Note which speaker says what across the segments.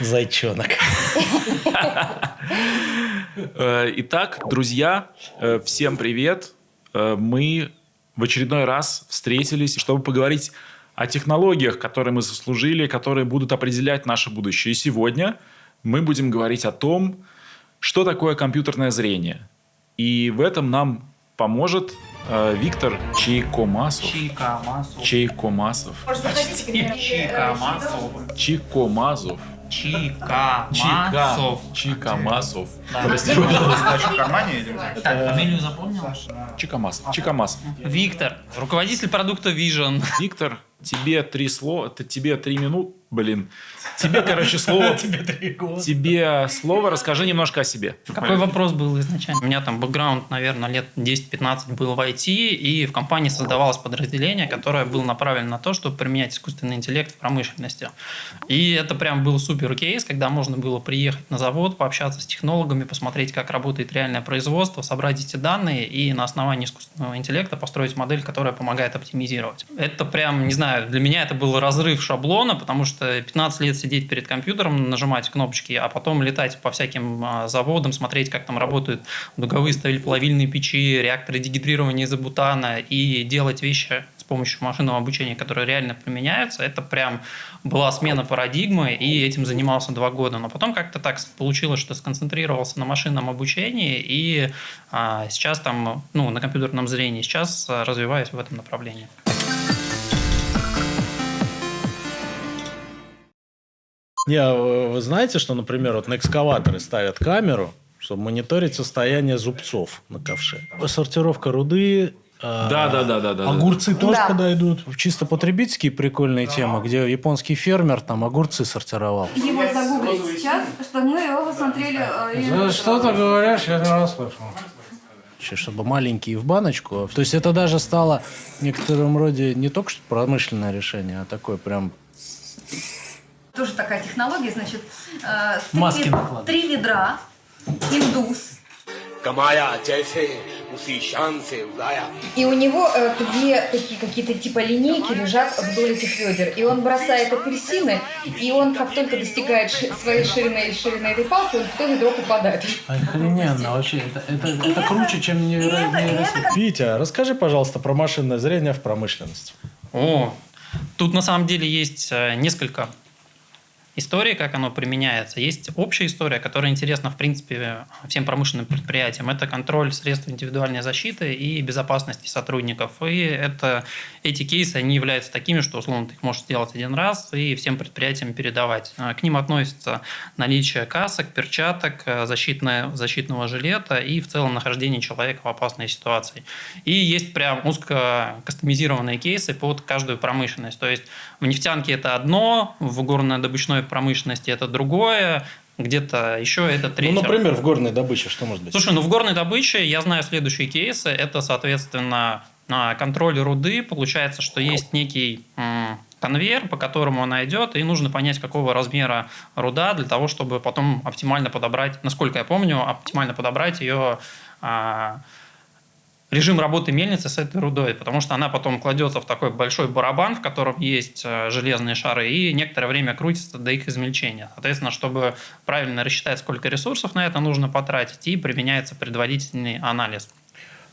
Speaker 1: Зайчонок.
Speaker 2: Э, итак, друзья, э, всем привет. Э, мы в очередной раз встретились, чтобы поговорить о технологиях, которые мы заслужили, которые будут определять наше будущее. И сегодня мы будем говорить о том, что такое компьютерное зрение. И в этом нам поможет э, Виктор Чайкомасов.
Speaker 3: Чайкомасов.
Speaker 2: Чайкомасов.
Speaker 3: Чайкомасов.
Speaker 2: Чикомазов. Чика.
Speaker 3: Чикомасов.
Speaker 2: Чикомасов.
Speaker 3: Да.
Speaker 2: Прости, пожалуйста.
Speaker 4: Кармане или?
Speaker 3: Так, фамилию запомнил?
Speaker 2: Чикомасов. Чикомасов.
Speaker 3: Виктор, руководитель продукта Vision.
Speaker 2: Виктор, тебе три слова, это тебе три минут, блин. Тебе, короче, слово.
Speaker 1: Тебе три года.
Speaker 2: Тебе слово, расскажи немножко о себе.
Speaker 3: Какой вопрос был изначально? У меня там бэкграунд, наверное, лет 10-15 был в IT, и в компании создавалось подразделение, которое было направлено на то, чтобы применять искусственный интеллект в промышленности. И это прям был супер кейс, когда можно было приехать на завод, пообщаться с технологами, посмотреть, как работает реальное производство, собрать эти данные и на основании искусственного интеллекта построить модель, которая помогает оптимизировать. Это прям, не знаю, для меня это был разрыв шаблона, потому что 15 лет сидеть перед компьютером, нажимать кнопочки, а потом летать по всяким а, заводам, смотреть, как там работают дуговые сталеплавильные печи, реакторы дегидрирования изобутана и делать вещи с помощью машинного обучения, которые реально применяются, это прям была смена парадигмы, и этим занимался два года. Но потом как-то так получилось, что сконцентрировался на машинном обучении, и а, сейчас там, ну, на компьютерном зрении, сейчас а, развиваюсь в этом направлении.
Speaker 1: Не, а вы знаете, что, например, вот на экскаваторы ставят камеру, чтобы мониторить состояние зубцов на ковше. Сортировка руды, э,
Speaker 2: Да, да, да, да, да.
Speaker 1: Огурцы тоже
Speaker 5: Да.
Speaker 1: подойдут. Чисто потребительские прикольные темы, где японский фермер там огурцы сортировал.
Speaker 5: Его загуглить сейчас, чтобы мы его посмотрели. э, и-
Speaker 1: говоришь, я не раз слышал. Чтобы маленькие в баночку. То есть это даже стало в некотором роде не только что промышленное решение, а такое прям
Speaker 5: тоже такая технология, значит, э, три, три ведра, индус.
Speaker 6: И у него э, две такие какие-то типа линейки лежат вдоль этих ведер. И он бросает апельсины, и он как только достигает своей ширины и ширины этой палки, он в то ведро попадает.
Speaker 1: Охрененно, вообще. Это, это, это,
Speaker 5: это круче, чем невероятно.
Speaker 1: Витя, расскажи, пожалуйста, про машинное зрение в промышленности.
Speaker 3: О, Тут на самом деле есть э, несколько историй, как оно применяется. Есть общая история, которая интересна, в принципе, всем промышленным предприятиям. Это контроль средств индивидуальной защиты и безопасности сотрудников. И это, эти кейсы, они являются такими, что, условно, ты их можешь сделать один раз и всем предприятиям передавать. А, К ним относится наличие касок, перчаток, э, защитное, защитного жилета и в целом нахождение человека в опасной ситуации. И есть прям узко кастомизированные кейсы под каждую промышленность. То есть в нефтянке это одно, в горно-добычной промышленности это другое, где-то еще это третье.
Speaker 1: Ну, например, в горной добыче что может быть?
Speaker 3: Слушай, ну в горной добыче я знаю следующие кейсы. Это, соответственно, а, контроль руды. Получается, что есть некий конвейер, по которому она идет, и нужно понять, какого размера руда для того, чтобы потом оптимально подобрать, насколько я помню, оптимально подобрать ее режим работы мельницы с этой рудой, потому что она потом кладется в такой большой барабан, в котором есть э, железные шары, и некоторое время крутится до их измельчения. Соответственно, чтобы правильно рассчитать, сколько ресурсов на это нужно потратить, и применяется предварительный анализ.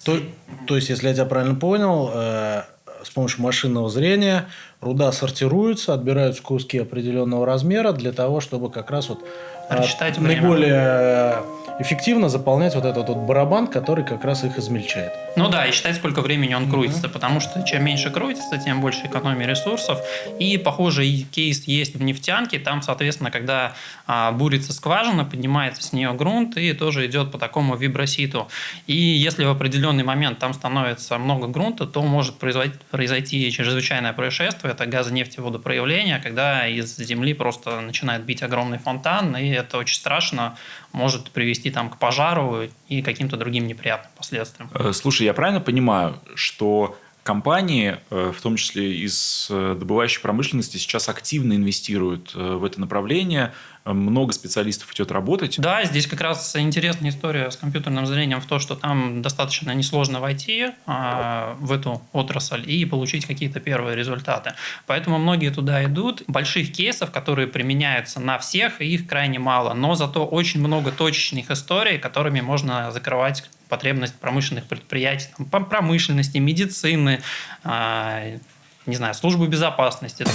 Speaker 1: То, то есть, если я тебя правильно понял, э, с помощью машинного зрения руда сортируется, отбираются куски определенного размера для того, чтобы как раз вот
Speaker 3: Рассчитать время.
Speaker 1: наиболее эффективно заполнять вот этот вот барабан, который как раз их измельчает.
Speaker 3: Ну да, и считать, сколько времени он крутится, потому что чем меньше крутится, тем больше экономии ресурсов. И похожий кейс есть в нефтянке. Там, соответственно, когда а, бурится скважина, поднимается с нее грунт и тоже идет по такому виброситу. И если в определенный момент там становится много грунта, то может произойти, произойти чрезвычайное происшествие. Это газонефтеводопроявление, когда из земли просто начинает бить огромный фонтан, и это очень страшно, может привести там к пожару и каким-то другим неприятным последствиям.
Speaker 2: Э, Слушай, я правильно понимаю, что компании, э, в том числе из э, добывающей промышленности, сейчас активно инвестируют в это направление. Много специалистов идет работать.
Speaker 3: Да, здесь как раз интересная история с компьютерным зрением в том, что там достаточно несложно войти а, в эту отрасль и получить какие-то первые результаты. Поэтому многие туда идут. Больших кейсов, которые применяются на всех, их крайне мало. Но зато очень много точечных историй, которыми можно закрывать потребность промышленных предприятий, там, промышленности, медицины, э, не знаю, службы безопасности.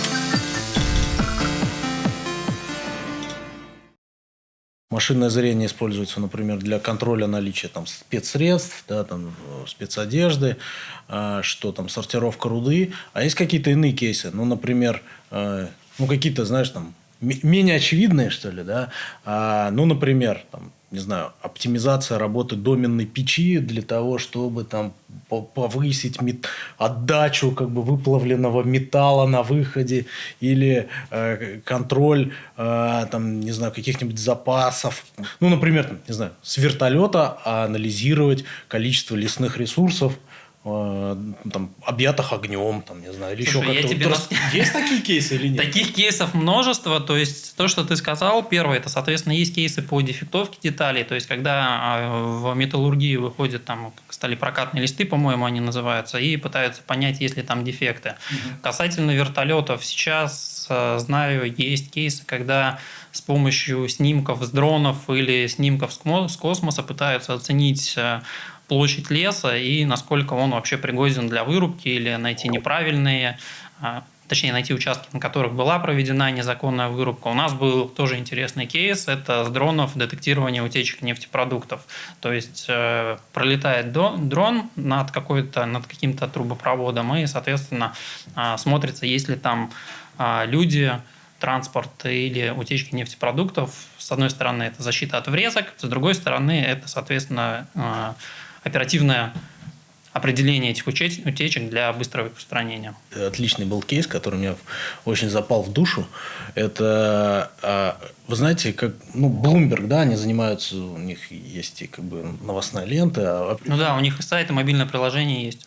Speaker 1: Машинное зрение используется, например, для контроля наличия там, спецсредств, да, там, спецодежды, э, что там, сортировка руды. А есть какие-то иные кейсы. Ну, например, э, ну, какие-то, знаешь, там, менее очевидные, что ли, да. А, ну, например, там, не знаю, оптимизация работы доменной печи для того, чтобы там повысить мет... отдачу как бы выплавленного металла на выходе или э, контроль э, там не знаю каких-нибудь запасов. Ну например не знаю с вертолета анализировать количество лесных ресурсов там, объятых огнем, там, не знаю, или
Speaker 3: Слушай,
Speaker 1: еще как-то. Вот, есть такие кейсы или нет?
Speaker 3: Таких кейсов множество. То есть, то, что ты сказал, первое, это, соответственно, есть кейсы по дефектовке деталей. То есть, когда а, в металлургии выходят там, стали прокатные листы, по-моему, они называются, и пытаются понять, есть ли там дефекты. Угу. Касательно вертолетов, сейчас э, знаю, есть кейсы, когда с помощью снимков с дронов или снимков с космоса пытаются оценить э, площадь леса и насколько он вообще пригоден для вырубки или найти неправильные, а, точнее найти участки, на которых была проведена незаконная вырубка. У нас был тоже интересный кейс, это с дронов детектирование утечек нефтепродуктов. То есть э, пролетает дрон над, какой-то, над каким-то трубопроводом и, соответственно, э, смотрится, есть ли там э, люди, транспорт или утечки нефтепродуктов. С одной стороны, это защита от врезок, с другой стороны, это, соответственно, оперативное определение этих утечек для быстрого их устранения.
Speaker 1: Отличный был кейс, который мне очень запал в душу. Это, а, вы знаете, как ну, Bloomberg, да, они занимаются, у них есть и как бы новостная лента. А
Speaker 3: ну да, у них и сайт, и мобильное приложение есть.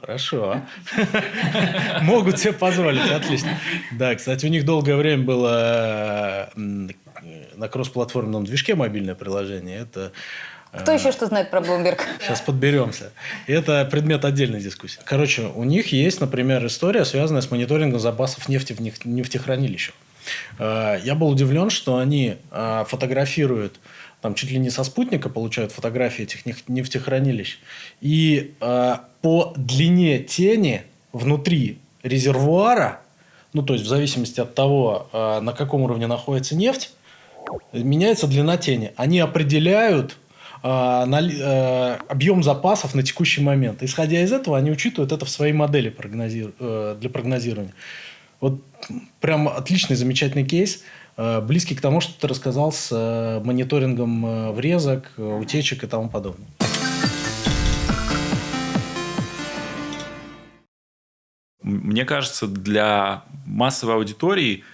Speaker 1: Хорошо. Могут себе позволить, отлично. Да, кстати, у них долгое время было на кроссплатформенном движке мобильное приложение. Это
Speaker 6: кто еще что знает про Bloomberg?
Speaker 1: Сейчас подберемся. Это предмет отдельной дискуссии. Короче, у них есть, например, история, связанная с мониторингом запасов нефти в нефтехранилищах. Э, я был удивлен, что они э, фотографируют там чуть ли не со спутника получают фотографии этих нефтехранилищ. И э, по длине тени внутри резервуара, ну то есть в зависимости от того, э, на каком уровне находится нефть, меняется длина тени. Они определяют э, объем запасов на текущий момент. Исходя из этого, они учитывают это в своей модели. Э, для прогнозирования. Вот прям отличный, замечательный кейс, э, близкий к тому, что ты рассказал с мониторингом врезок, утечек и тому подобное.
Speaker 2: Мне кажется, для массовой аудитории Э,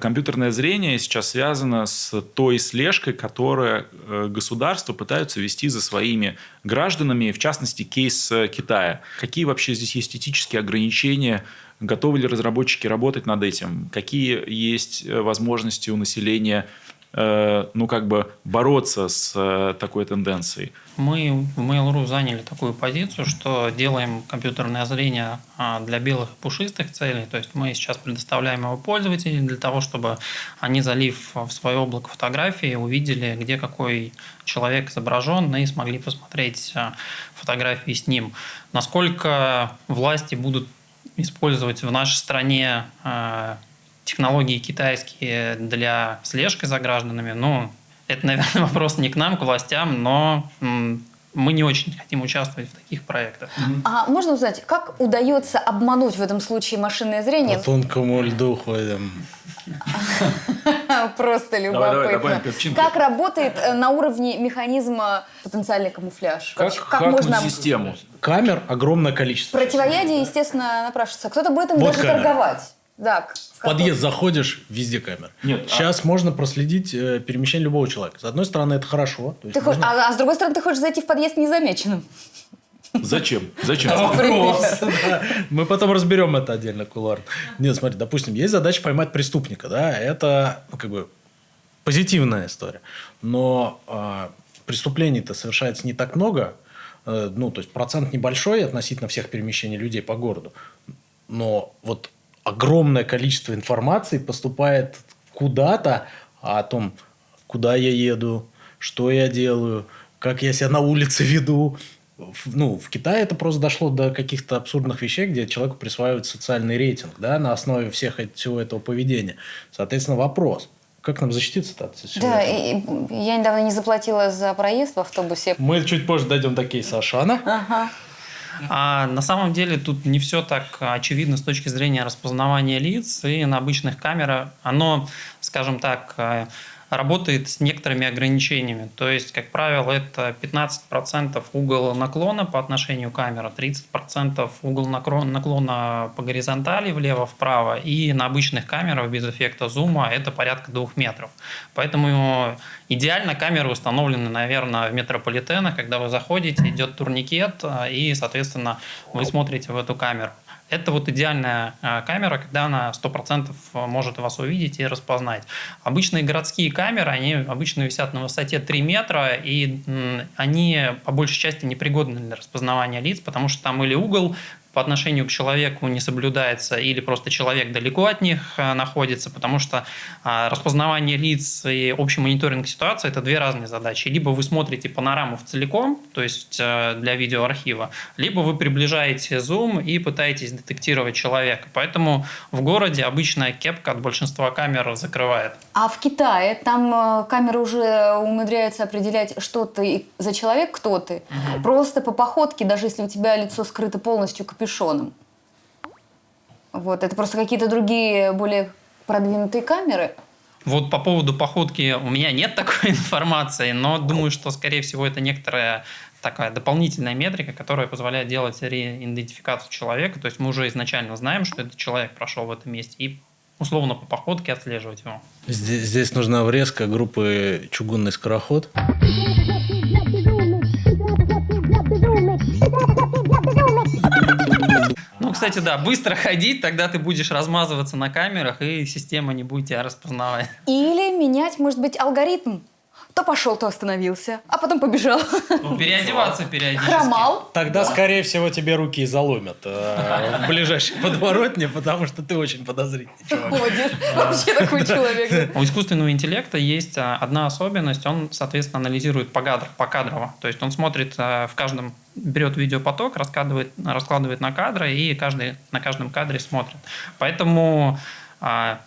Speaker 2: компьютерное зрение сейчас связано с той слежкой, которую э, государства пытаются вести за своими гражданами, в частности, кейс э, Китая. Какие вообще здесь есть этические ограничения? Готовы ли разработчики работать над этим? Какие есть возможности у населения ну, как бы бороться с такой тенденцией?
Speaker 3: Мы в Mail.ru заняли такую позицию, что делаем компьютерное зрение а, для белых и пушистых целей. То есть мы сейчас предоставляем его пользователям для того, чтобы они, залив в свое облако фотографии, увидели, где какой человек изображен, и смогли посмотреть а, фотографии с ним. Насколько власти будут использовать в нашей стране технологии китайские для слежки за гражданами, ну, это, наверное, вопрос не к нам, к властям, но мы не очень хотим участвовать в таких проектах.
Speaker 6: А можно узнать, как удается обмануть в этом случае машинное зрение?
Speaker 1: По тонкому льду ходим.
Speaker 6: Просто любопытно. Как работает э, на уровне механизма потенциальный камуфляж?
Speaker 2: Как, можно систему?
Speaker 1: Камер огромное количество.
Speaker 6: Противоядие, естественно, напрашивается. Кто-то будет им даже торговать. Да,
Speaker 1: в подъезд заходишь, везде камера. Нет, Сейчас а... можно проследить э, перемещение любого человека. С одной стороны, это хорошо.
Speaker 6: Ты можно... а, а с другой стороны, ты хочешь зайти в подъезд незамеченным.
Speaker 2: Зачем? Зачем?
Speaker 1: Вопрос, да. Мы потом разберем это отдельно кулуарно. Нет, смотри, допустим, есть задача поймать преступника, да, это ну, как бы позитивная история. Но э, преступлений-то совершается не так много, э, ну, то есть процент небольшой относительно всех перемещений людей по городу. Но вот огромное количество информации поступает куда-то о том, куда я еду, что я делаю, как я себя на улице веду. В- Ну, в Китае это просто дошло до каких-то абсурдных вещей, где человеку присваивают социальный рейтинг да, на основе всех, всего этого поведения. Соответственно, вопрос, как нам защититься-то от всего
Speaker 4: Да,
Speaker 1: этого?
Speaker 4: и, и я недавно не заплатила за проезд в автобусе.
Speaker 1: Мы чуть позже дойдем до кейса Ашана.
Speaker 4: Ага.
Speaker 3: А на самом деле тут не все так очевидно с точки зрения распознавания лиц, и на обычных камерах. Оно, скажем так, э, работает с некоторыми ограничениями. То есть, как правило, это 15% угол наклона по отношению к камере, 30% угол наклона по горизонтали влево-вправо, и на обычных камерах без эффекта зума это порядка 2 метров. Поэтому идеально камеры установлены, наверное, в метрополитенах, когда вы заходите, идет турникет, э, и, соответственно, вы смотрите в эту камеру. Это вот идеальная э, камера, когда она 100% может вас увидеть и распознать. Обычные городские камеры, они обычно висят на высоте 3 метра, и они по большей части непригодны для распознавания лиц, потому что там или угол по отношению к человеку не соблюдается, или просто человек далеко от них э, находится, потому что а, распознавание лиц и общий мониторинг ситуации – это две разные задачи. Либо вы смотрите панораму в целиком, то есть э, для видеоархива, либо вы приближаете зум и пытаетесь детектировать человека. Поэтому в городе обычная кепка от большинства камер закрывает.
Speaker 4: А в Китае там э, камера уже умудряется определять, что ты за человек, кто ты. Просто по походке, даже если у тебя лицо скрыто полностью капюшоном. Вот, это просто какие-то другие, более продвинутые камеры.
Speaker 3: Вот по поводу походки у меня нет такой информации, но думаю, что, скорее всего, это некоторая такая дополнительная метрика, которая позволяет делать реидентификацию человека. То есть мы уже изначально знаем, что этот человек прошел в этом месте, и условно по походке отслеживать его.
Speaker 1: Здесь, здесь нужна врезка группы «Чугунный скороход».
Speaker 3: Кстати, да, быстро ходить, тогда ты будешь размазываться на камерах, и система не будет тебя распознавать.
Speaker 4: Или менять, может быть, алгоритм. То пошел, то остановился, а потом побежал.
Speaker 3: Ну, переодеваться периодически.
Speaker 4: Хромал.
Speaker 1: Тогда, скорее всего, тебе руки заломят э, в ближайшей подворотне, потому что ты очень подозрительный чувак.
Speaker 4: Ходишь. Вообще такой человек.
Speaker 3: У искусственного интеллекта есть а, одна особенность, он, соответственно, анализирует погадр, покадрово. То есть он смотрит а, в каждом, берет видеопоток, раскладывает, раскладывает на кадры и каждый, на каждом кадре смотрит. Поэтому а,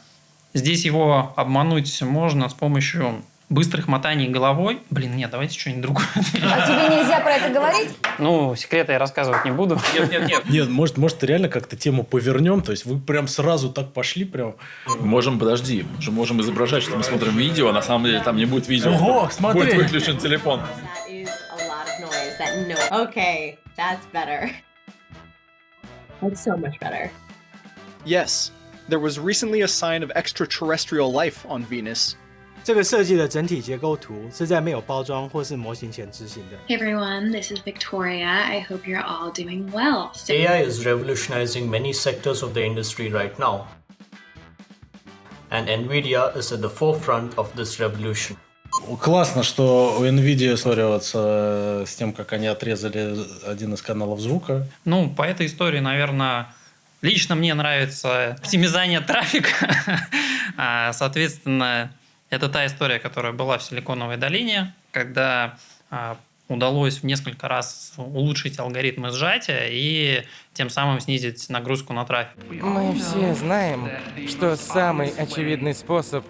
Speaker 3: здесь его обмануть можно с помощью быстрых мотаний головой. Блин, нет, давайте что-нибудь другое.
Speaker 4: А тебе нельзя про это говорить?
Speaker 3: Ну, секреты я рассказывать не буду.
Speaker 2: Нет, нет, нет.
Speaker 1: Нет, может, может, реально как-то тему повернем, то есть вы прям сразу так пошли, прям...
Speaker 2: Можем, подожди, мы же можем изображать, что мы смотрим видео, а на самом деле там не будет видео.
Speaker 1: Ого, смотри.
Speaker 2: Будет выключен телефон.
Speaker 7: Okay, that's better. That's so much better.
Speaker 8: Yes, there was recently a sign of extraterrestrial life on Venus.
Speaker 9: 这个设计的整体结构图是在没有包装或是模型前执行的。
Speaker 10: Hey everyone, this is Victoria. I hope you're all doing well. So
Speaker 11: AI is revolutionizing many sectors of the industry right now. And Nvidia is at the forefront of this revolution.
Speaker 1: Классно, что у NVIDIA ссорятся с тем, как они отрезали один из каналов звука.
Speaker 3: Ну, по этой истории, наверное, лично мне нравится оптимизация трафика. А, Соответственно, это та история, которая была в Силиконовой долине, когда а, удалось в несколько раз улучшить алгоритмы сжатия и тем самым снизить нагрузку на трафик.
Speaker 12: Мы все знаем, что самый очевидный способ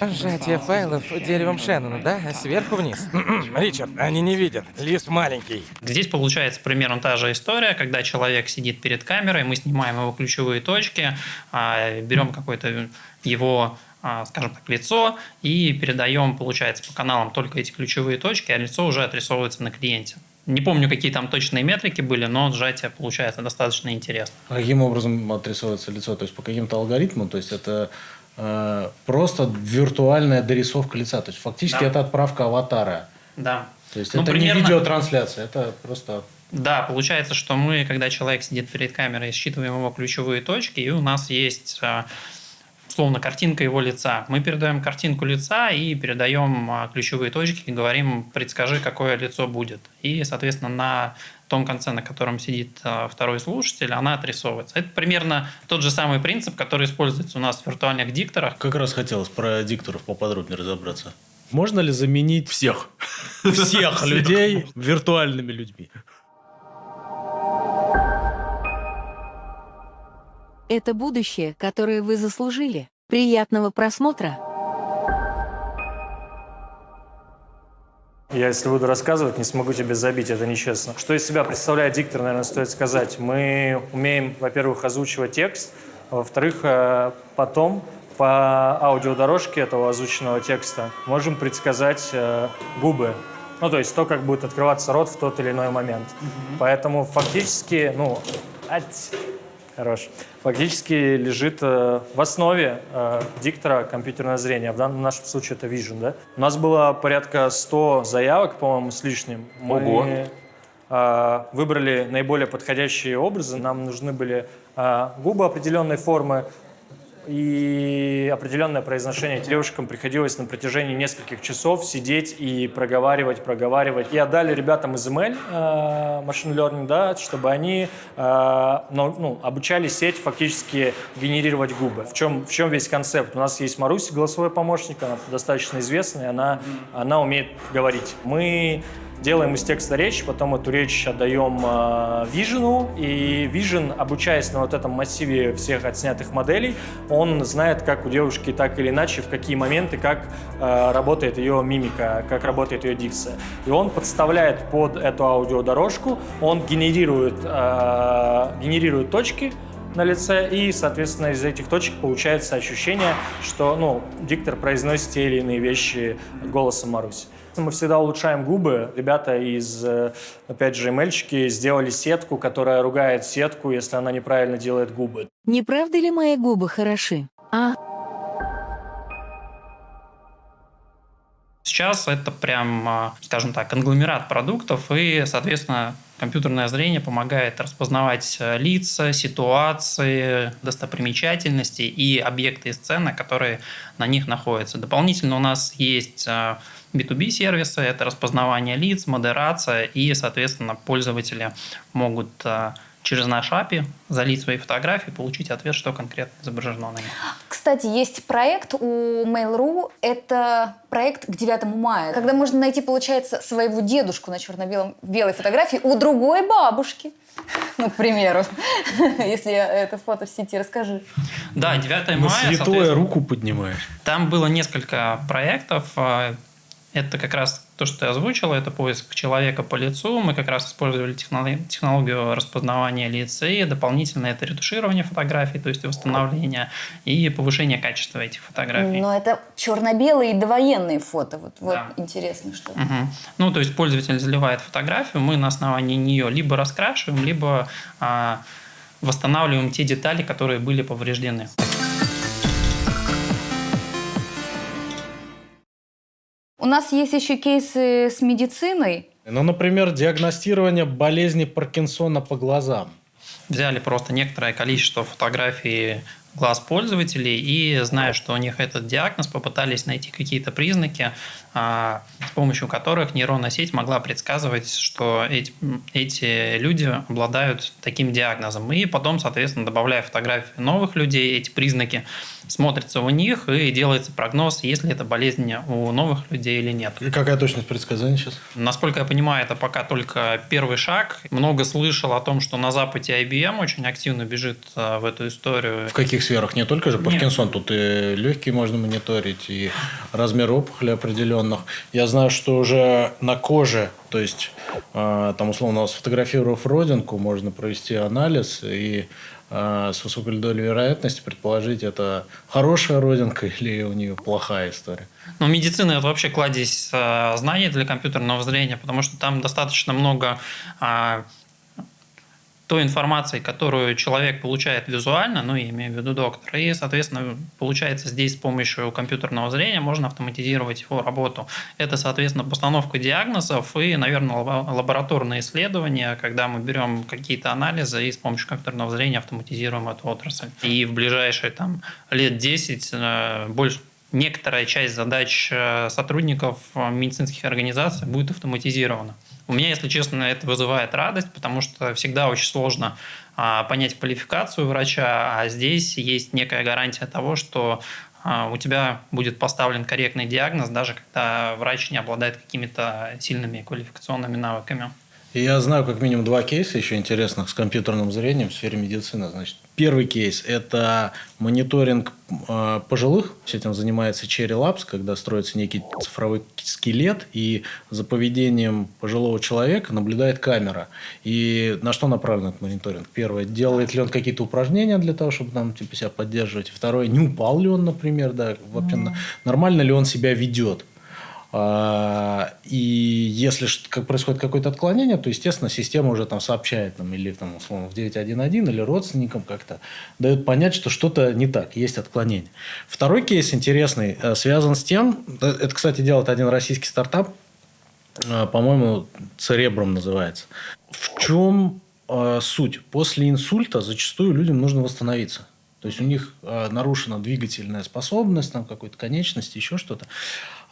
Speaker 12: сжатия файлов деревом Шеннона, да? Сверху вниз. Ричард, они не видят. Лист маленький.
Speaker 3: Здесь получается примерно та же история, когда человек сидит перед камерой, мы снимаем его ключевые точки, а, берем какое-то его скажем так, лицо и передаем, получается, по каналам только эти ключевые точки, а лицо уже отрисовывается на клиенте. Не помню, какие там точные метрики были, но сжатие получается достаточно интересно.
Speaker 1: А Каким образом отрисовывается лицо? То есть по каким-то алгоритмам? То есть это э, просто виртуальная дорисовка лица. То есть фактически
Speaker 3: Да.
Speaker 1: это отправка аватара.
Speaker 3: Да.
Speaker 1: То есть
Speaker 3: Ну,
Speaker 1: это
Speaker 3: примерно-
Speaker 1: не видеотрансляция, это просто
Speaker 3: Да, получается, что мы, когда человек сидит перед камерой, считываем его ключевые точки, и у нас есть а, условно картинка его лица. Мы передаем картинку лица и передаем а, ключевые точки и говорим, предскажи, какое лицо будет. И, соответственно, на том конце, на котором сидит а, второй слушатель, она отрисовывается. Это примерно тот же самый принцип, который используется у нас в виртуальных дикторах.
Speaker 1: Как раз хотелось про дикторов поподробнее разобраться. Можно ли заменить
Speaker 2: всех,
Speaker 1: всех людей виртуальными людьми?
Speaker 13: Это будущее, которое вы заслужили. Приятного просмотра!
Speaker 14: Я, если буду рассказывать, не смогу тебе забить, это нечестно. Что из себя представляет диктор, наверное, стоит сказать. Мы умеем, во-первых, озвучивать текст, а во-вторых, э, потом по аудиодорожке этого озвученного текста можем предсказать э, губы. Ну, то есть то, как будет открываться рот в тот или иной момент. Поэтому фактически, ну, ать, хорош, фактически лежит э, в основе э, диктора компьютерное зрение. В данном нашем случае это Vision, да? У нас было порядка 100 заявок, по-моему, с лишним. Мы
Speaker 2: Ого.
Speaker 14: Э, выбрали наиболее подходящие образы. Нам нужны были э, губы определенной формы, и определенное произношение. Девушкам приходилось на протяжении нескольких часов сидеть и проговаривать, проговаривать. И отдали ребятам из ML, э, Machine Learning, да, чтобы они э, ну, ну, обучали сеть фактически генерировать губы. В чем, в чем весь концепт? У нас есть Маруся, голосовой помощник, она достаточно известная, она, она умеет говорить. Мы делаем из текста речь, потом эту речь отдаем э, Vision, и Vision, обучаясь на вот этом массиве всех отснятых моделей, он знает, как у девушки так или иначе, в какие моменты, как э, работает ее мимика, как работает ее дикция. И он подставляет под эту аудиодорожку, он генерирует, э, генерирует точки, на лице, и, соответственно, из этих точек получается ощущение, что ну, диктор произносит те или иные вещи голосом Маруси. Мы всегда улучшаем губы. Ребята из, э, опять же, ML сделали сетку, которая ругает сетку, если она неправильно делает губы.
Speaker 13: Не правда ли мои губы хороши? А?
Speaker 3: Сейчас это прям, а, скажем так, конгломерат продуктов, и, соответственно, компьютерное зрение помогает распознавать э, лица, ситуации, достопримечательности и объекты и сцены, которые на них находятся. Дополнительно у нас есть B2B сервисы, это распознавание лиц, модерация, и, соответственно, пользователи могут э, через наш API залить свои фотографии, получить ответ, что конкретно изображено на них.
Speaker 4: Кстати, есть проект у Mail.ru, это проект к 9 мая, когда можно найти, получается, своего дедушку на черно-белой фотографии у другой бабушки. Ну, к примеру, если это фото в сети, расскажи.
Speaker 3: Да, 9 мая.
Speaker 1: На святое руку поднимаешь.
Speaker 3: Там было несколько проектов. Это как раз то, что ты озвучила, это поиск человека по лицу. Мы как раз использовали технологию распознавания лица и дополнительно это ретуширование фотографий, то есть восстановление и повышение качества этих фотографий.
Speaker 4: Но это черно-белые и довоенные фото. Вот, вот да. интересно, что.
Speaker 3: Угу. Ну, то есть пользователь заливает фотографию, мы на основании нее либо раскрашиваем, либо а, восстанавливаем те детали, которые были повреждены.
Speaker 4: Нас есть еще кейсы с медициной.
Speaker 1: Ну, например, диагностирование болезни Паркинсона по глазам.
Speaker 3: Взяли просто некоторое количество фотографий глаз пользователей и, зная, что у них этот диагноз, попытались найти какие-то признаки, с помощью которых нейронная сеть могла предсказывать, что эти, эти люди обладают таким диагнозом. И потом, соответственно, добавляя фотографии новых людей, эти признаки смотрятся у них и делается прогноз, есть ли это болезнь у новых людей или нет.
Speaker 1: И какая точность предсказания сейчас?
Speaker 3: Насколько я понимаю, это пока только первый шаг. Много слышал о том, что на Западе IBM очень активно бежит а, в эту историю.
Speaker 1: В каких сферах? Не только же Паркинсон, тут и легкие можно мониторить, и размер опухоли определенных. Я знаю, что уже на коже, то есть а, там условно сфотографировав родинку, можно провести анализ и а, с высокой долей вероятности предположить, это хорошая родинка или у нее плохая история.
Speaker 3: Ну, медицина – это вообще кладезь а, знаний для компьютерного зрения, потому что там достаточно много той информацией, которую человек получает визуально, ну, я имею в виду доктор, и, соответственно, получается здесь с помощью компьютерного зрения можно автоматизировать его работу. Это, соответственно, постановка диагнозов и, наверное, лабораторные исследования, когда мы берем какие-то анализы и с помощью компьютерного зрения автоматизируем эту отрасль. И в ближайшие там, лет 10 э, больше некоторая часть задач э, сотрудников э, медицинских организаций будет автоматизирована. У меня, если честно, это вызывает радость, потому что всегда очень сложно а, понять квалификацию врача, а здесь есть некая гарантия того, что а, у тебя будет поставлен корректный диагноз, даже когда врач не обладает какими-то сильными квалификационными навыками.
Speaker 1: Я знаю как минимум два кейса еще интересных с компьютерным зрением в сфере медицины. Значит, первый кейс – это мониторинг э, пожилых. С этим занимается Cherry Labs, когда строится некий цифровой скелет, и за поведением пожилого человека наблюдает камера. И на что направлен этот мониторинг? Первое – делает ли он какие-то упражнения для того, чтобы там, типа, себя поддерживать? Второе – не упал ли он, например, да, вообще mm-hmm. нормально ли он себя ведет? А, и если как происходит какое-то отклонение, то, естественно, система уже там сообщает нам или там, условно, в 911 или родственникам как-то дает понять, что что-то не так, есть отклонение. Второй кейс интересный, э, связан с тем, э, это, кстати, делает один российский стартап, э, по-моему, Церебром называется. В чем суть? После инсульта зачастую людям нужно восстановиться. То есть у них нарушена двигательная способность, там какой-то конечности, еще что-то.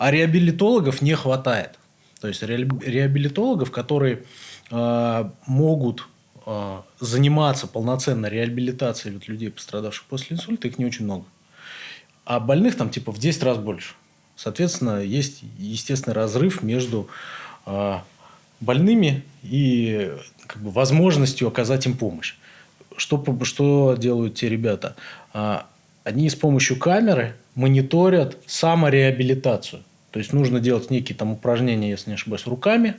Speaker 1: А реабилитологов не хватает. То есть реабилитологов, которые э, могут э, заниматься полноценно реабилитацией людей, пострадавших после инсульта, их не очень много. А больных там типа в 10 раз больше. Соответственно, есть естественный разрыв между э, больными и как бы, возможностью оказать им помощь. Что, что делают те ребята? Они с помощью камеры мониторят самореабилитацию. То есть нужно делать некие там упражнения, если не ошибаюсь, руками,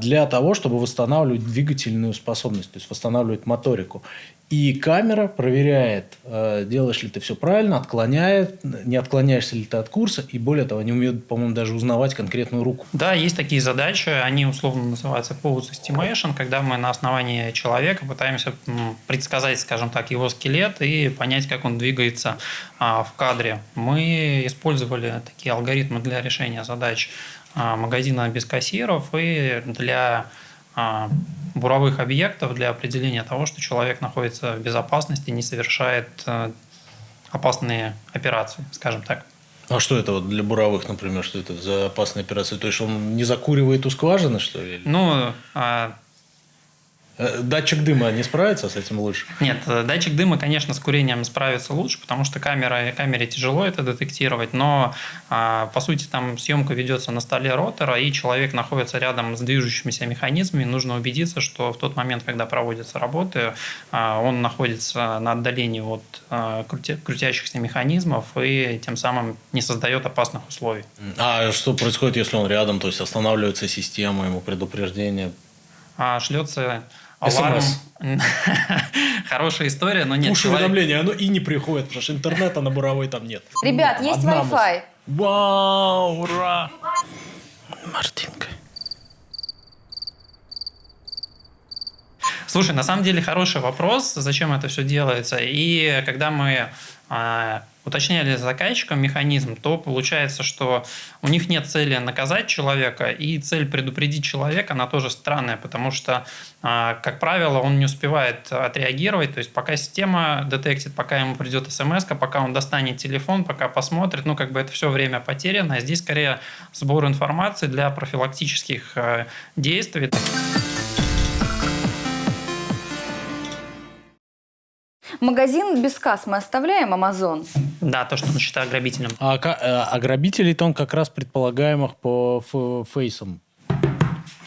Speaker 1: для того, чтобы восстанавливать двигательную способность, то есть восстанавливать моторику. И камера проверяет, э, делаешь ли ты все правильно, отклоняет, не отклоняешься ли ты от курса, и более того, они умеют, по-моему, даже узнавать конкретную руку.
Speaker 3: Да, есть такие задачи, они условно называются pose estimation, когда мы на основании человека пытаемся предсказать, скажем так, его скелет и понять, как он двигается а, в кадре. Мы использовали такие алгоритмы для решения задач а, магазина без кассиров и для а, буровых объектов для определения того, что человек находится в безопасности, не совершает э, опасные операции, скажем так.
Speaker 1: А что это вот для буровых, например, что это за опасные операции? То есть он не закуривает у скважины, что ли?
Speaker 3: Ну, а
Speaker 1: датчик дыма не справится с этим лучше?
Speaker 3: Нет, э, датчик дыма, конечно, с курением справится лучше, потому что камера, камере тяжело это детектировать, но а, по сути там съемка ведется на столе ротора, и человек находится рядом с движущимися механизмами, нужно убедиться, что в тот момент, когда проводятся работы, а, он находится на отдалении от а, крутящихся механизмов и тем самым не создает опасных условий.
Speaker 1: А что происходит, если он рядом, то есть останавливается система, ему предупреждение?
Speaker 3: А, шлется Аларм. Хорошая история, но нет.
Speaker 1: Пуш-уведомление, оно и не приходит, потому что интернета на буровой там нет.
Speaker 4: Ребят, есть Wi-Fi.
Speaker 1: Вау, ура! Мартинка.
Speaker 3: Слушай, на самом деле хороший вопрос, зачем это все делается. И когда мы уточняли заказчикам механизм, то получается, что у них нет цели наказать человека, и цель предупредить человека, она тоже странная, потому что, а, как правило, он не успевает отреагировать, то есть пока система детектит, пока ему придет смс, пока он достанет телефон, пока посмотрит, ну, как бы это все время потеряно, а здесь скорее сбор информации для профилактических а, действий.
Speaker 4: Магазин без касс мы оставляем, Амазон?
Speaker 3: Да, то, что он считает грабителем.
Speaker 1: А, а грабителей-то он как раз предполагаемых по фейсам.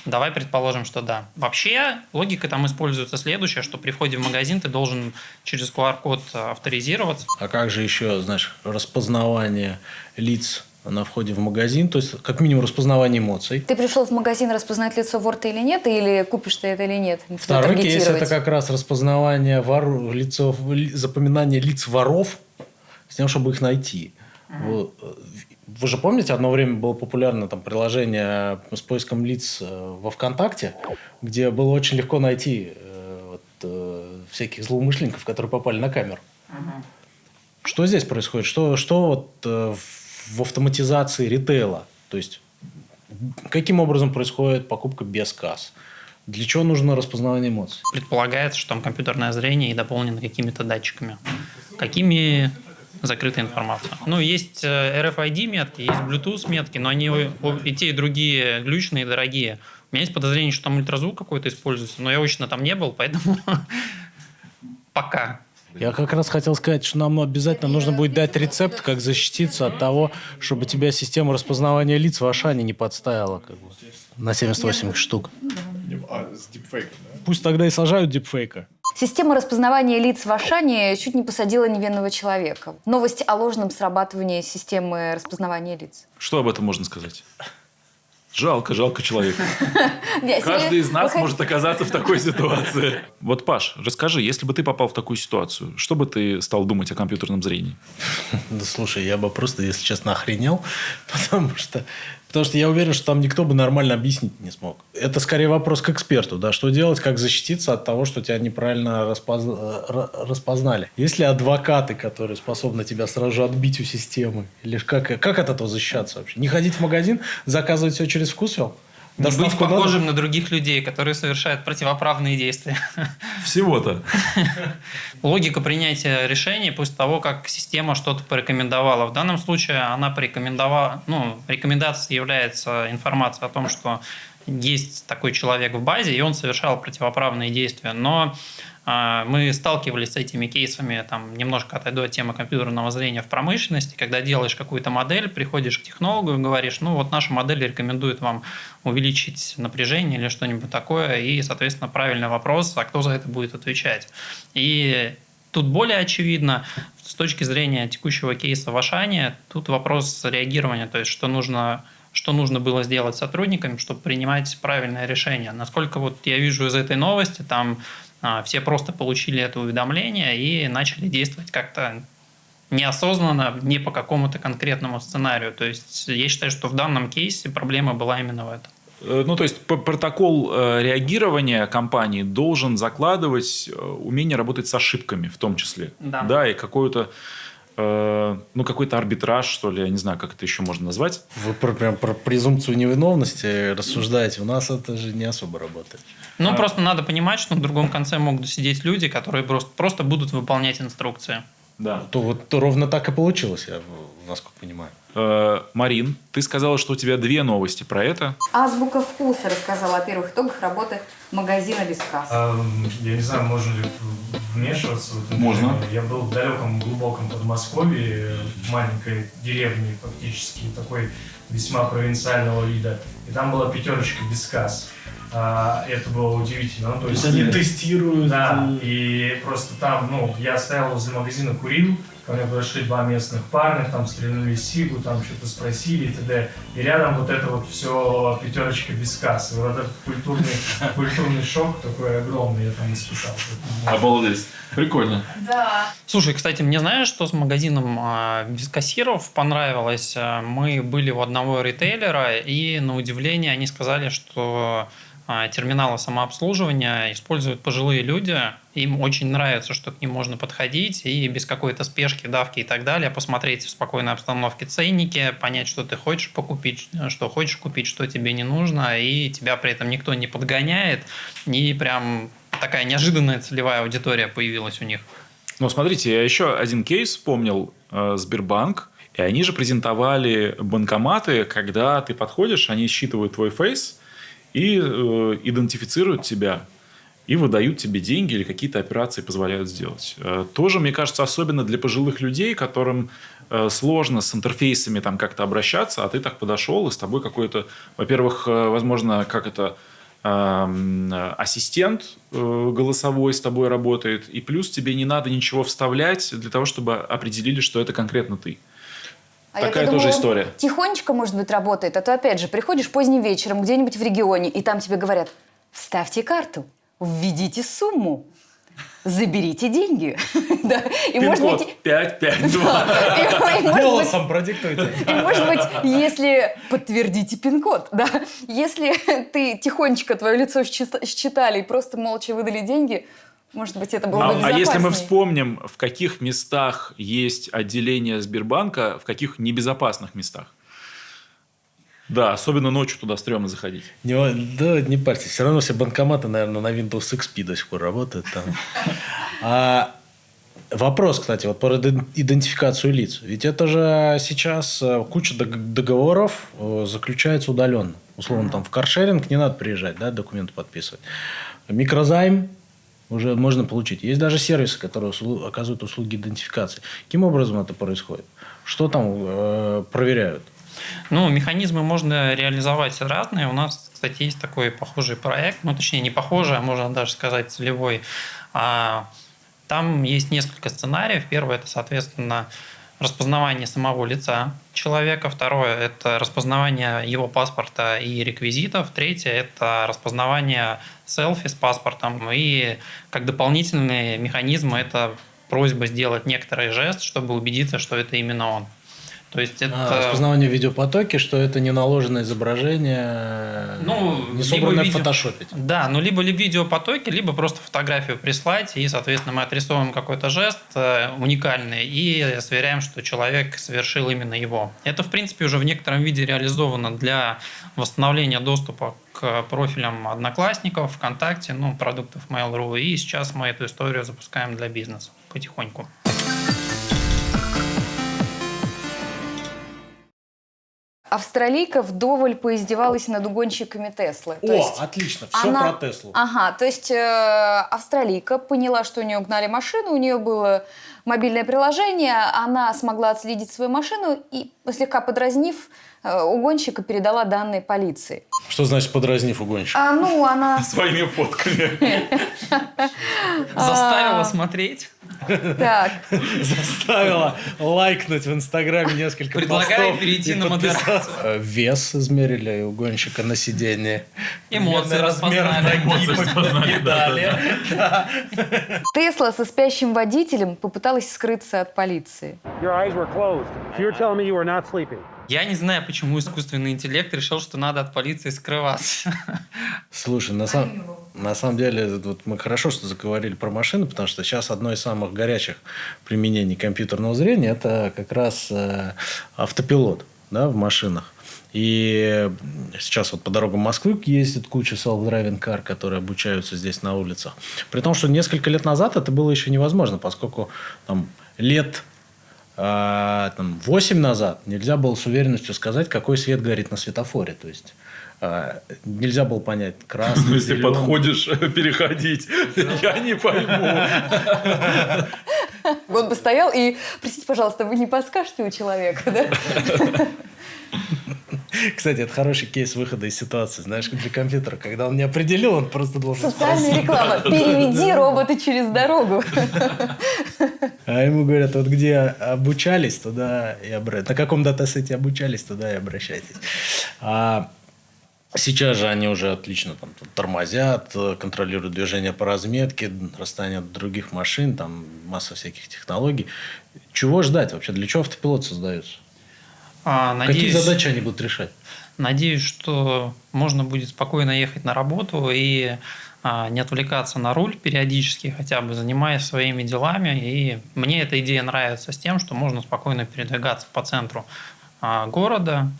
Speaker 3: Давай предположим, что да. Вообще логика там используется следующая, что при входе в магазин ты должен через QR-код авторизироваться.
Speaker 1: А как же еще, знаешь, распознавание лиц на входе в магазин, то есть как минимум распознавание эмоций.
Speaker 4: Ты пришел в магазин распознать лицо вор ты или нет, или купишь ты это или нет?
Speaker 1: Второй кейс – это как раз распознавание вор, лицо, запоминание лиц воров с тем, чтобы их найти. Вы, вы же помните, одно время было популярно там приложение с поиском лиц э, во ВКонтакте, где было очень легко найти э, э, всяких злоумышленников, которые попали на камеру. Что здесь происходит? Что, что вот э, в автоматизации ритейла? То есть, каким образом происходит покупка без касс? Для чего нужно распознавание эмоций?
Speaker 3: Предполагается, что там компьютерное зрение и дополнено какими-то датчиками. Какими закрытая информация. Ну, есть э, RFID метки, есть Bluetooth метки, но они и те, и другие глючные, дорогие. У меня есть подозрение, что там ультразвук какой-то используется, но я очно там не был, поэтому пока.
Speaker 1: Я как раз хотел сказать, что нам обязательно нужно будет дать рецепт, как защититься от того, чтобы тебя система распознавания лиц в Ашане не подставила как бы, на 78 штук.
Speaker 15: А, с дипфейком, да?
Speaker 1: Пусть тогда и сажают дипфейка.
Speaker 4: Система распознавания лиц в Ашане чуть не посадила невинного человека. Новость о ложном срабатывании системы распознавания лиц.
Speaker 2: Что об этом можно сказать? Жалко, жалко человека. Каждый из нас может оказаться в такой ситуации. Вот, Паш, расскажи, если бы ты попал в такую ситуацию, что бы ты стал думать о компьютерном зрении?
Speaker 1: Да слушай, я бы просто, если честно, охренел, потому что Потому что я уверен, что там никто бы нормально объяснить не смог. Это скорее вопрос к эксперту, да, что делать, как защититься от того, что тебя неправильно распоз... распознали. Есть ли адвокаты, которые способны тебя сразу же отбить у системы? Или как, как от этого защищаться вообще? Не ходить в магазин, заказывать все через вкусвилл?
Speaker 3: Не быть похожим надо? на других людей, которые совершают противоправные действия.
Speaker 2: Всего-то.
Speaker 3: Логика принятия решений после того, как система что-то порекомендовала. В данном случае она порекомендовала, ну, рекомендацией является информация о том, что есть такой человек в базе, и он совершал противоправные действия. Но мы сталкивались с этими кейсами, там, немножко отойду от темы компьютерного зрения в промышленности, когда делаешь какую-то модель, приходишь к технологу и говоришь, ну вот наша модель рекомендует вам увеличить напряжение или что-нибудь такое, и, соответственно, правильный вопрос, а кто за это будет отвечать. И тут более очевидно, с точки зрения текущего кейса в Ашане, тут вопрос реагирования, то есть что нужно что нужно было сделать сотрудникам, чтобы принимать правильное решение. Насколько вот я вижу из этой новости, там а, все просто получили это уведомление и начали действовать как-то неосознанно, не по какому-то конкретному сценарию. То есть я считаю, что в данном кейсе проблема была именно в этом.
Speaker 2: Э, ну, то есть протокол э, реагирования компании должен закладывать э, умение работать с ошибками в том числе.
Speaker 3: Да.
Speaker 2: Да, и какую-то ну, какой-то арбитраж, что ли, я не знаю, как это еще можно назвать.
Speaker 1: Вы про, прям про презумпцию невиновности рассуждаете. У нас это же не особо работает.
Speaker 3: Ну, а... просто надо понимать, что на другом конце могут сидеть люди, которые просто, просто будут выполнять инструкции.
Speaker 1: Да. То вот то ровно так и получилось, я насколько понимаю.
Speaker 2: Э, Марин, ты сказала, что у тебя две новости про это.
Speaker 6: Азбука вкуса рассказала о первых итогах работы магазина без касс.
Speaker 16: А, я не знаю, можно ли вмешиваться в это.
Speaker 2: Можно.
Speaker 16: Я был в далеком, глубоком Подмосковье, в маленькой деревне фактически, такой весьма провинциального вида. И там была пятерочка без касс. А, это было удивительно. Ну,
Speaker 1: то, то есть, есть они тестируют.
Speaker 16: Да, и просто там, ну, я стоял возле магазина, курил, ко мне подошли два местных парня, там стрельнули сигу, там что-то спросили и т.д. И рядом вот это вот все пятерочка без кассы. Вот этот культурный, культурный шок такой огромный я там испытал.
Speaker 2: Обалдеть. Прикольно.
Speaker 6: Да.
Speaker 3: Слушай, кстати, мне знаешь, что с магазином а, без кассиров понравилось? Мы были у одного ритейлера, и на удивление они сказали, что терминала самообслуживания используют пожилые люди. Им очень нравится, что к ним можно подходить и без какой-то спешки, давки и так далее, посмотреть в спокойной обстановке ценники, понять, что ты хочешь покупить, что хочешь купить, что тебе не нужно, и тебя при этом никто не подгоняет, и прям такая неожиданная целевая аудитория появилась у них.
Speaker 2: Ну, смотрите, я еще один кейс вспомнил. Э, Сбербанк. И они же презентовали банкоматы, когда ты подходишь, они считывают твой фейс, и э, идентифицируют тебя и выдают тебе деньги или какие-то операции позволяют сделать. Э, тоже, мне кажется, особенно для пожилых людей, которым э, сложно с интерфейсами там как-то обращаться, а ты так подошел, и с тобой какой-то, во-первых, э, возможно, как это эм, ассистент э, голосовой с тобой работает, и плюс тебе не надо ничего вставлять для того, чтобы определили, что это конкретно ты. А Такая тоже думала, история.
Speaker 4: Тихонечко, может быть, работает. А то, опять же, приходишь поздним вечером где-нибудь в регионе, и там тебе говорят, вставьте карту, введите сумму, заберите деньги.
Speaker 2: да. И может быть... 552.
Speaker 1: Голосом продиктуйте.
Speaker 4: И может быть, если подтвердите пин-код, да, если ты тихонечко твое лицо считали и просто молча выдали деньги, Может быть, это было
Speaker 2: А,
Speaker 4: бы
Speaker 2: а если мы вспомним, в каких местах есть отделение Сбербанка, в каких небезопасных местах? Да, особенно ночью туда стрёмно заходить.
Speaker 1: Не, да, не парьтесь. Все равно все банкоматы, наверное, на Windows XP до сих пор работают там. А, вопрос, кстати, вот про иден- идентификацию лиц. Ведь это же сейчас э, куча дог- договоров э, заключается удаленно. Условно, там в каршеринг не надо приезжать, да, документы подписывать. Микрозайм уже можно получить. Есть даже сервисы, которые услу- оказывают услуги идентификации. Каким образом это происходит? Что там э, проверяют?
Speaker 3: Ну, механизмы можно реализовать разные. У нас, кстати, есть такой похожий проект, ну, точнее, не похожий, а можно даже сказать целевой. А, Там есть несколько сценариев. Первое – это, соответственно, распознавание самого лица человека. Второе – это распознавание его паспорта и реквизитов. Третье – это распознавание селфи с паспортом. И как дополнительный механизм – это просьба сделать некоторый жест, чтобы убедиться, что это именно он. То есть это...
Speaker 1: А, распознавание в видеопотоке, что это не наложенное изображение,
Speaker 3: Ну,
Speaker 1: не собранное в
Speaker 3: видео-
Speaker 1: фотошопе.
Speaker 3: Да, ну либо ли видеопотоки, либо просто фотографию прислать, и, соответственно, мы отрисовываем какой-то жест э, уникальный и сверяем, что человек совершил именно его. Это, в принципе, уже в некотором виде реализовано для восстановления доступа к профилям одноклассников, ВКонтакте, ну, продуктов Mail.ru, и сейчас мы эту историю запускаем для бизнеса потихоньку.
Speaker 4: Австралийка вдоволь поиздевалась над угонщиками Теслы. То
Speaker 1: О,
Speaker 4: есть
Speaker 1: отлично, все
Speaker 4: она-
Speaker 1: про Теслу.
Speaker 4: Ага, то есть э, австралийка поняла, что у нее угнали машину, у нее было мобильное приложение, она смогла отследить свою машину и, слегка подразнив, э, угонщика передала данные полиции.
Speaker 1: Что значит подразнив угонщика?
Speaker 4: А, ну, она...
Speaker 2: Своими фотками.
Speaker 3: Заставила смотреть.
Speaker 4: Так.
Speaker 1: Заставила лайкнуть в Инстаграме несколько
Speaker 3: Предлагаю перейти на модерацию.
Speaker 1: Э, Вес измерили угонщика на сиденье.
Speaker 3: Эмоции
Speaker 1: Размер
Speaker 3: распознали. Эмоции распознали.
Speaker 4: Тесла со спящим водителем попыталась скрыться от полиции.
Speaker 3: Я не знаю, почему искусственный интеллект решил, что надо от полиции скрываться.
Speaker 1: Слушай, на, сам- на самом деле, вот мы хорошо, что заговорили про машины, потому что сейчас одно из самых горячих применений компьютерного зрения – это как раз э, автопилот да, в машинах. И сейчас вот по дорогам Москвы ездит куча self-driving car, которые обучаются здесь на улицах. При том, что несколько лет назад это было еще невозможно, поскольку там, лет а, там, 8 назад нельзя было с уверенностью сказать, какой свет горит на светофоре. То есть а, нельзя было понять, красный,
Speaker 2: Ну, Если
Speaker 1: зеленый.
Speaker 2: подходишь, переходить. Я не пойму.
Speaker 4: Он бы стоял и, простите, пожалуйста, вы не подскажете у человека, да?
Speaker 1: Кстати, это хороший кейс выхода из ситуации, знаешь, для компьютера. Когда он не определил, он просто должен
Speaker 4: Социальная реклама. Переведи робота через дорогу.
Speaker 1: А ему говорят, вот где обучались, туда и обратно. На каком датасете обучались, туда и обращайтесь. А сейчас же они уже отлично там, тормозят, контролируют движение по разметке, расстояние от других машин, там масса всяких технологий. Чего ждать вообще? Для чего автопилот создается?
Speaker 3: А,
Speaker 1: Какие
Speaker 3: надеюсь-
Speaker 1: задачи они будут решать?
Speaker 3: Надеюсь, что можно будет спокойно ехать на работу и а, не отвлекаться на руль периодически, хотя бы занимаясь своими делами. И мне эта идея нравится с тем, что можно спокойно передвигаться по центру а, города,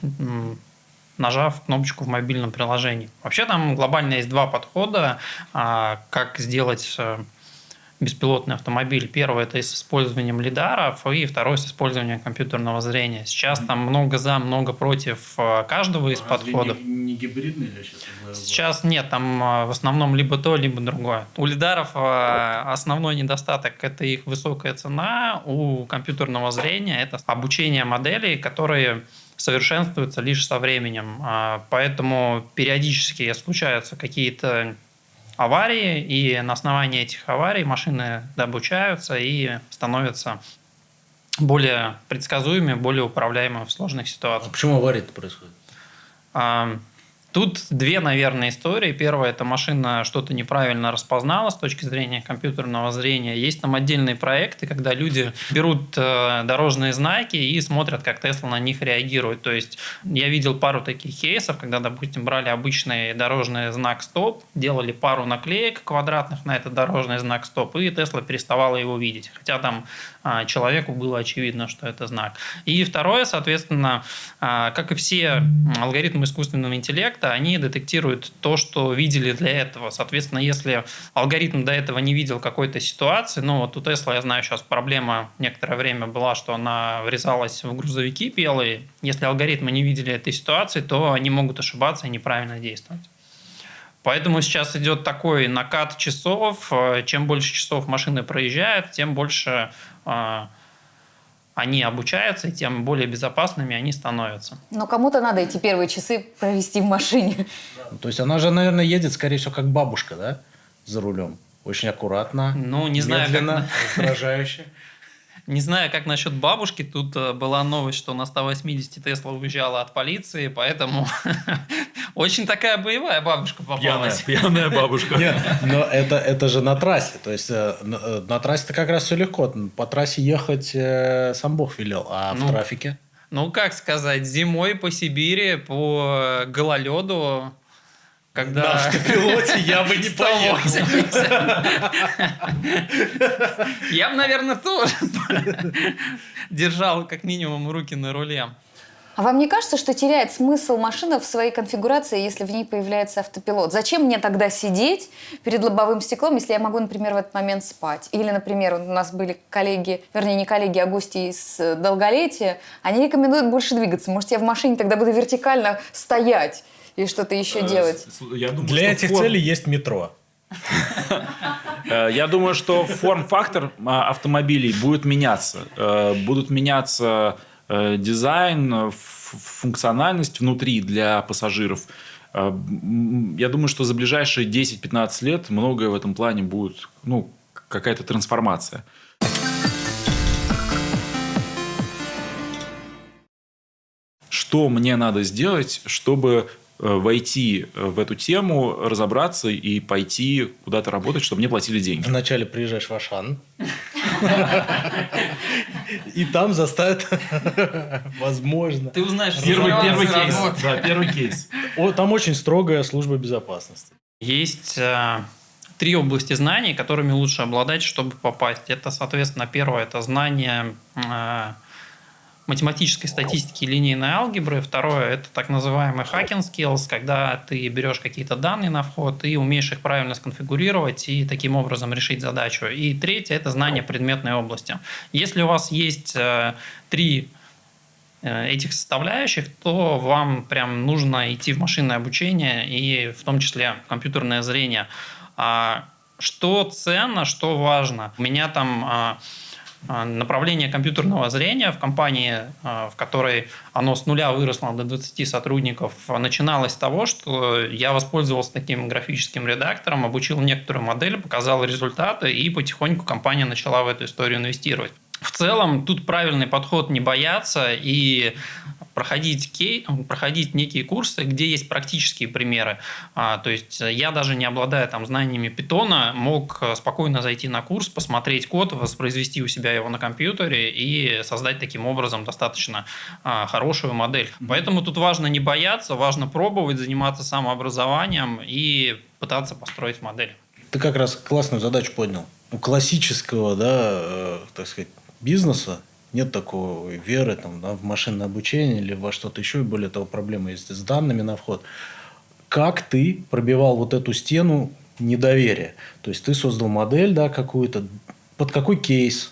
Speaker 3: нажав кнопочку в мобильном приложении. Вообще там глобально есть два подхода, а, как сделать э, беспилотный автомобиль. Первый – это с использованием лидаров, и второй – с использованием компьютерного зрения. Сейчас там много за, много против э, каждого из подходов.
Speaker 1: Не, гибридный или сейчас?
Speaker 3: Сейчас нет, там э, в основном либо то, либо другое. У лидаров э, основной недостаток – это их высокая цена, у компьютерного зрения – это обучение моделей, которые совершенствуются лишь со временем. А, Поэтому периодически случаются какие-то аварии, и на основании этих аварий машины обучаются и становятся более предсказуемыми, более управляемыми в сложных ситуациях.
Speaker 1: Почему аварии-то происходят?
Speaker 3: Тут две, наверное, истории. Первая – это машина что-то неправильно распознала с точки зрения компьютерного зрения. Есть там отдельные проекты, когда люди берут э, дорожные знаки и смотрят, как Тесла на них реагирует. То есть я видел пару таких кейсов, когда, допустим, брали обычный дорожный знак «стоп», делали пару наклеек квадратных на этот дорожный знак «стоп», и Тесла переставала его видеть. Хотя там а, человеку было очевидно, что это знак. И второе, соответственно, а, как и все алгоритмы искусственного интеллекта, они детектируют то, что видели для этого. Соответственно, если алгоритм до этого не видел какой-то ситуации, ну вот у Тесла, я знаю, сейчас проблема некоторое время была, что она врезалась в грузовики белые. Если алгоритмы не видели этой ситуации, то они могут ошибаться и неправильно действовать. Поэтому сейчас идет такой накат часов. Чем больше часов машины проезжают, тем больше э, они обучаются, и тем более безопасными они становятся.
Speaker 4: Но кому-то надо эти первые часы провести в машине.
Speaker 1: То есть она же, наверное, едет, скорее всего, как бабушка, да, за рулем. Очень аккуратно,
Speaker 3: ну, не знаю,
Speaker 1: медленно,
Speaker 3: как...
Speaker 1: раздражающе.
Speaker 3: Не знаю, как насчет бабушки. Тут э, была новость, что на 180 Тесла уезжала от полиции, поэтому очень такая боевая бабушка попалась.
Speaker 2: Пьяная, пьяная бабушка.
Speaker 1: Нет, но это, это же на трассе. То есть э, на, э, на трассе-то как раз все легко. По трассе ехать э, сам Бог велел, а
Speaker 3: Ну,
Speaker 1: в трафике?
Speaker 3: Ну, как сказать, зимой по Сибири, по гололеду, когда...
Speaker 1: На автопилоте я бы не поехал.
Speaker 3: 180. Я бы, наверное, тоже держал как минимум руки на руле.
Speaker 4: А вам не кажется, что теряет смысл машина в своей конфигурации, если в ней появляется автопилот? Зачем мне тогда сидеть перед лобовым стеклом, если я могу, например, в этот момент спать? Или, например, у нас были коллеги, вернее, не коллеги, а гости из э, долголетия, они рекомендуют больше двигаться. Может, я в машине тогда буду вертикально стоять и что-то еще делать?
Speaker 2: Я думаю,
Speaker 1: Для этих
Speaker 2: форм-
Speaker 1: целей есть метро.
Speaker 2: Э, Я думаю, что форм-фактор а, автомобилей будет меняться. Э, Будут меняться э, дизайн, э, функциональность внутри для пассажиров. Э, Я думаю, что за ближайшие 10-15 лет многое в этом плане будет, ну, какая-то трансформация. Что мне надо сделать, чтобы э, войти э, в эту тему, разобраться и пойти куда-то работать, чтобы мне платили деньги?
Speaker 1: Вначале приезжаешь в Ашан. И там заставят, возможно.
Speaker 3: Ты узнаешь
Speaker 2: Первый, первый кейс. Да, первый кейс.
Speaker 1: О, Там очень строгая служба безопасности.
Speaker 3: Есть э, три области знаний, которыми лучше обладать, чтобы попасть. Это, соответственно, первое – это знание э, математической статистики и линейной алгебры. Второе – это так называемый hacking skills, когда ты берешь какие-то данные на вход и умеешь их правильно сконфигурировать и таким образом решить задачу. И третье – это знание предметной области. Если у вас есть э, три э, этих составляющих, то вам прям нужно идти в машинное обучение и в том числе в компьютерное зрение. А что ценно, что важно? У меня там а, направление компьютерного зрения в компании, а, в которой оно с нуля выросло до 20 сотрудников, начиналось с того, что я воспользовался таким графическим редактором, обучил некоторую модель, показал результаты, и потихоньку компания начала в эту историю инвестировать. В целом, тут правильный подход не бояться и проходить, кей, проходить некие курсы, где есть практические примеры. А, то есть я даже не обладая там знаниями питона, мог э, спокойно зайти на курс, посмотреть код, воспроизвести у себя его на компьютере и создать таким образом достаточно а, хорошую модель. Поэтому тут важно не бояться, важно пробовать, заниматься самообразованием и пытаться построить модель.
Speaker 1: Ты как раз классную задачу поднял. У классического, да, э, так сказать, бизнеса нет такой веры там, да, в машинное обучение или во что-то еще. И более того, проблемы есть с данными на вход. Как ты пробивал вот эту стену недоверия? То есть, ты создал модель да, какую-то. Под какой кейс?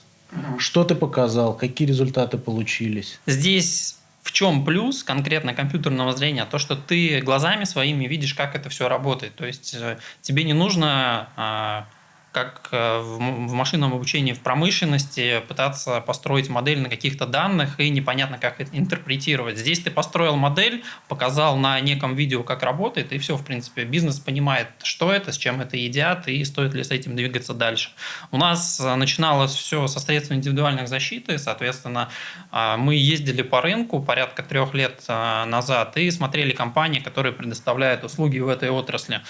Speaker 1: Что ты показал? Какие результаты получились?
Speaker 3: Здесь в чем плюс конкретно компьютерного зрения? То, что ты глазами своими видишь, как это все работает. То есть э, тебе не нужно а, как э, в машинном обучении в промышленности пытаться построить модель на каких-то данных и непонятно, как это интерпретировать. Здесь ты построил модель, показал на неком видео, как работает, и все, в принципе, бизнес понимает, что это, с чем это едят, и стоит ли с этим двигаться дальше. У нас э, начиналось все со средств индивидуальных защиты, соответственно, а, мы ездили по рынку порядка трех лет а, назад и смотрели компании, которые предоставляют услуги в этой отрасли.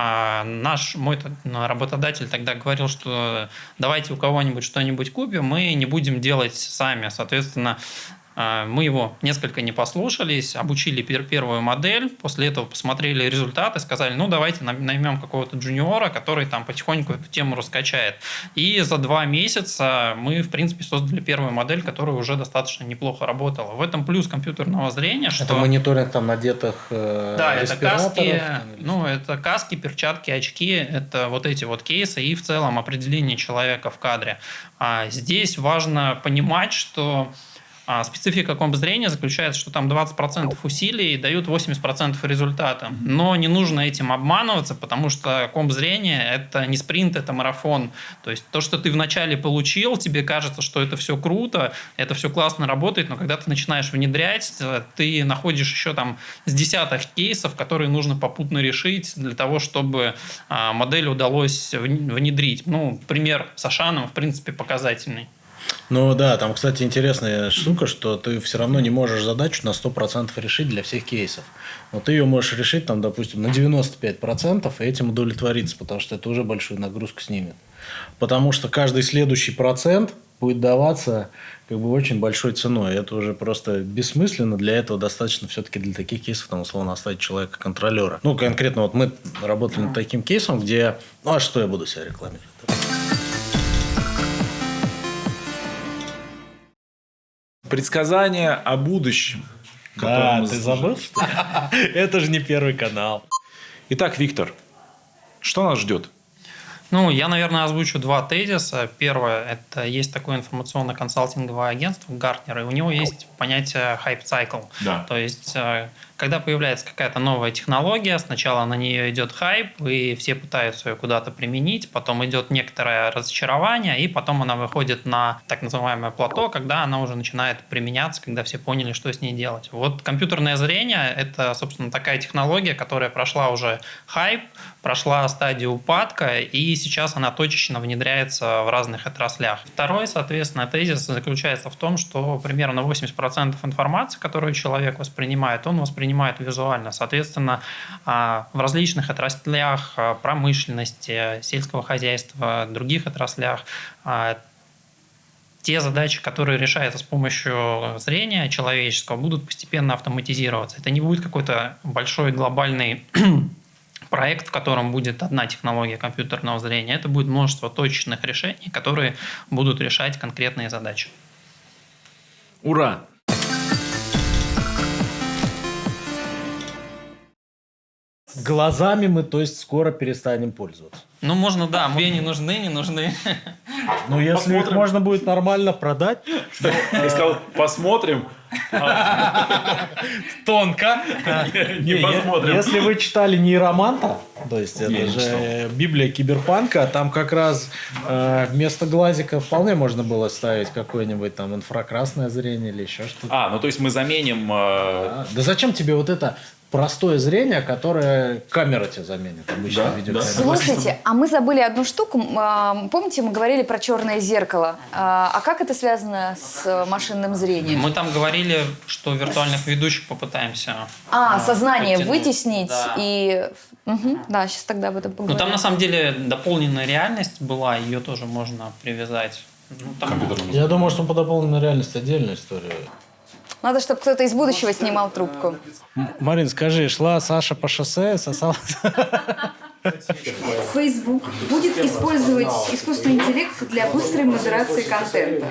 Speaker 3: А наш мой т- работодатель тогда говорил, что давайте у кого-нибудь что-нибудь купим, мы не будем делать сами. Соответственно, мы его несколько не послушались, обучили пер- первую модель, после этого посмотрели результаты, сказали, ну давайте наймем какого-то джуниора, который там потихоньку эту тему раскачает. И за два месяца мы, в принципе, создали первую модель, которая уже достаточно неплохо работала. В этом плюс компьютерного зрения, что...
Speaker 1: Это мониторинг там надетых э,
Speaker 3: Да, это каски, ну, это каски, перчатки, очки, это вот эти вот кейсы и в целом определение человека в кадре. А здесь важно понимать, что а, специфика комп зрения заключается, что там 20% усилий дают 80% результата. Но не нужно этим обманываться, потому что комп зрения – это не спринт, это марафон. То есть то, что ты вначале получил, тебе кажется, что это все круто, это все классно работает, но когда ты начинаешь внедрять, э, ты находишь еще там с десяток кейсов, которые нужно попутно решить для того, чтобы а, модель удалось вн- внедрить. Ну, пример с Ашаном, в принципе, показательный.
Speaker 1: Ну да, там, кстати, интересная штука, что ты все равно не можешь задачу на 100% решить для всех кейсов. Но ты ее можешь решить, там, допустим, на 95% и этим удовлетвориться, потому что это уже большую нагрузку снимет. Потому что каждый следующий процент будет даваться как бы очень большой ценой. Это уже просто бессмысленно. Для этого достаточно все-таки для таких кейсов, там, условно, оставить человека-контролера. Ну, конкретно вот мы работали над таким кейсом, где... Ну, а что я буду себя рекламировать?
Speaker 2: Предсказания о будущем. которое
Speaker 1: Да, ты забыл? Это же не первый канал.
Speaker 2: Итак, Виктор, что нас ждет?
Speaker 3: Ну, я, наверное, озвучу два тезиса. Первое – это есть такое информационно-консалтинговое агентство Гартнер, и у него есть понятие hype cycle.
Speaker 2: Да.
Speaker 3: То есть, э, когда появляется какая-то новая технология, сначала на нее идет хайп, и все пытаются ее куда-то применить, потом идет некоторое разочарование, и потом она выходит на так называемое плато, когда она уже начинает применяться, когда все поняли, что с ней делать. Вот компьютерное зрение – это, собственно, такая технология, которая прошла уже хайп, прошла стадию упадка, и сейчас она точечно внедряется в разных отраслях. Второй, соответственно, тезис заключается в том, что примерно 80% информации, которую человек воспринимает, он воспринимает визуально. Соответственно, а, в различных отраслях а, промышленности, сельского хозяйства, других отраслях а, те задачи, которые решаются с помощью зрения человеческого, будут постепенно автоматизироваться. Это не будет какой-то большой глобальный проект, в котором будет одна технология компьютерного зрения. Это будет множество точечных решений, которые будут решать конкретные задачи.
Speaker 2: Ура!
Speaker 1: Глазами мы, то есть, скоро перестанем пользоваться.
Speaker 3: Ну, можно, да, мне не нужны, не нужны.
Speaker 1: Ну, если их
Speaker 2: Посмотрим.
Speaker 1: можно будет нормально продать,
Speaker 2: Я сказал, посмотрим.
Speaker 1: тонко.
Speaker 2: Не посмотрим.
Speaker 1: Если вы читали нейроманта, то есть это же Библия киберпанка, там как раз э, вместо глазика вполне можно было ставить какое-нибудь там инфракрасное зрение или еще что-то.
Speaker 2: А, ну то есть мы заменим... э,
Speaker 1: Да зачем тебе вот это простое зрение, которое камера тебе заменит, обычно
Speaker 2: Да,
Speaker 1: видеокамера?
Speaker 4: Слушайте, а мы забыли одну штуку. А, Помните, мы говорили про черное зеркало. А а как это связано с машинным зрением?
Speaker 3: Мы там говорили, что виртуальных ведущих попытаемся.
Speaker 4: А,
Speaker 3: э,
Speaker 4: сознание
Speaker 3: подтянуть.
Speaker 4: вытеснить
Speaker 3: Да.
Speaker 4: и... Мгм, да, сейчас тогда об этом
Speaker 3: Ну,
Speaker 4: поговорим.
Speaker 3: там на самом деле дополненная реальность была, ее тоже можно привязать. Ну, там-
Speaker 1: Я думаю, что по дополненной реальности отдельная история.
Speaker 4: Надо, чтобы кто-то из будущего снимал трубку.
Speaker 1: Марин, скажи, шла Саша по шоссе, сосала...
Speaker 6: Facebook будет использовать искусственный интеллект для быстрой модерации контента.